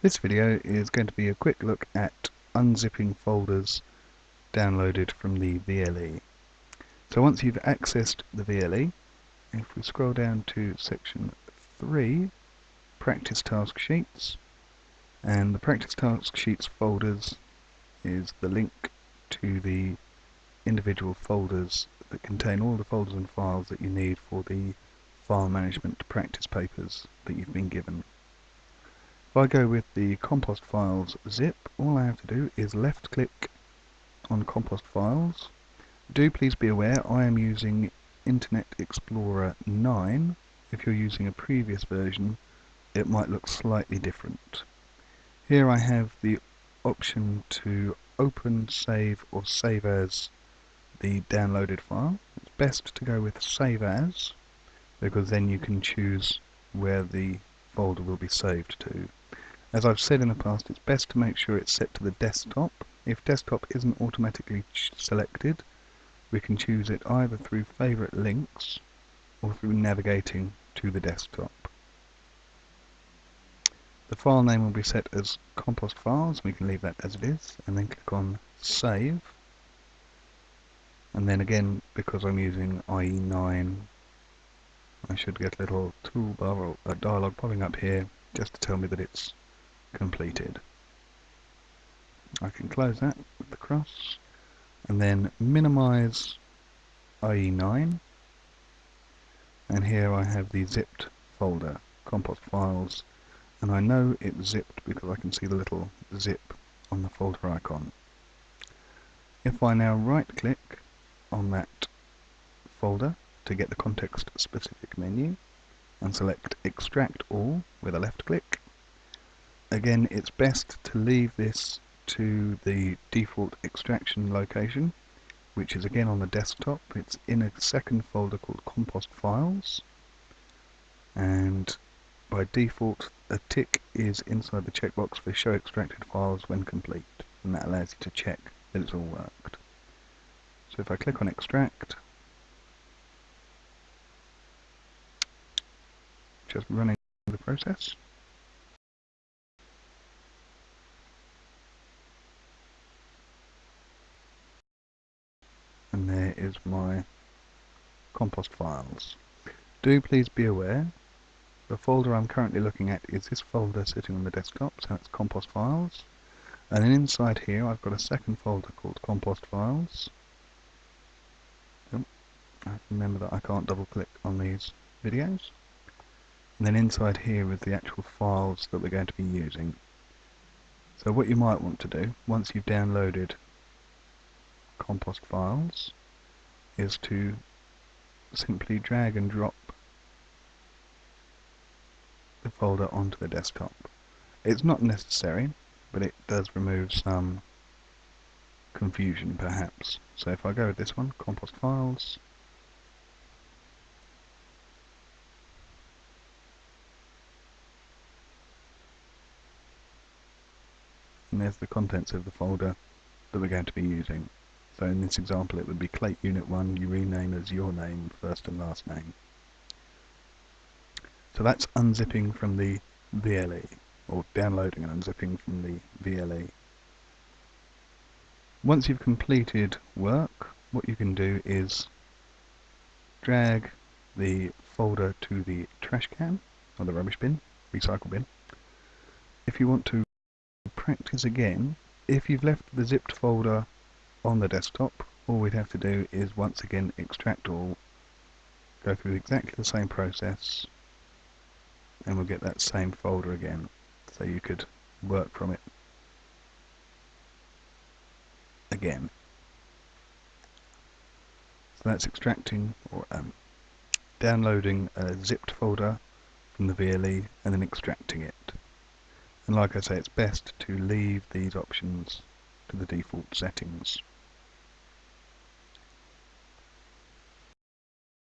This video is going to be a quick look at unzipping folders downloaded from the VLE. So once you've accessed the VLE, if we scroll down to section 3, practice task sheets, and the practice task sheets folders is the link to the individual folders that contain all the folders and files that you need for the file management practice papers that you've been given. I go with the compost files zip, all I have to do is left click on compost files. Do please be aware I am using Internet Explorer 9. If you're using a previous version, it might look slightly different. Here I have the option to open, save or save as the downloaded file. It's best to go with save as because then you can choose where the folder will be saved to. As I've said in the past, it's best to make sure it's set to the desktop. If desktop isn't automatically selected, we can choose it either through favorite links or through navigating to the desktop. The file name will be set as compost files, we can leave that as it is, and then click on save. And then again, because I'm using IE9 I should get a little toolbar or a dialog popping up here just to tell me that it's completed. I can close that with the cross and then minimize IE9 and here I have the zipped folder, compost files and I know it's zipped because I can see the little zip on the folder icon. If I now right click on that folder to get the context specific menu and select extract all with a left click. Again it's best to leave this to the default extraction location which is again on the desktop. It's in a second folder called compost files and by default a tick is inside the checkbox for show extracted files when complete and that allows you to check that it's all worked. So if I click on extract just running the process. My compost files. Do please be aware, the folder I'm currently looking at is this folder sitting on the desktop, so it's compost files. And then inside here I've got a second folder called compost files. Oh, remember that I can't double click on these videos. And then inside here is the actual files that we're going to be using. So what you might want to do, once you've downloaded compost files, is to simply drag and drop the folder onto the desktop. It's not necessary, but it does remove some confusion perhaps. So if I go with this one, compost files, and there's the contents of the folder that we're going to be using. So in this example it would be CLAiT Unit 1 you rename as your name, first and last name. So that's unzipping from the VLE, or downloading and unzipping from the VLE. Once you've completed work, what you can do is drag the folder to the trash can, or the rubbish bin, recycle bin. If you want to practice again, if you've left the zipped folder on the desktop, all we'd have to do is once again extract all, go through exactly the same process, and we'll get that same folder again. So you could work from it again. So that's extracting or um, downloading a zipped folder from the VLE and then extracting it. And like I say, it's best to leave these options to the default settings.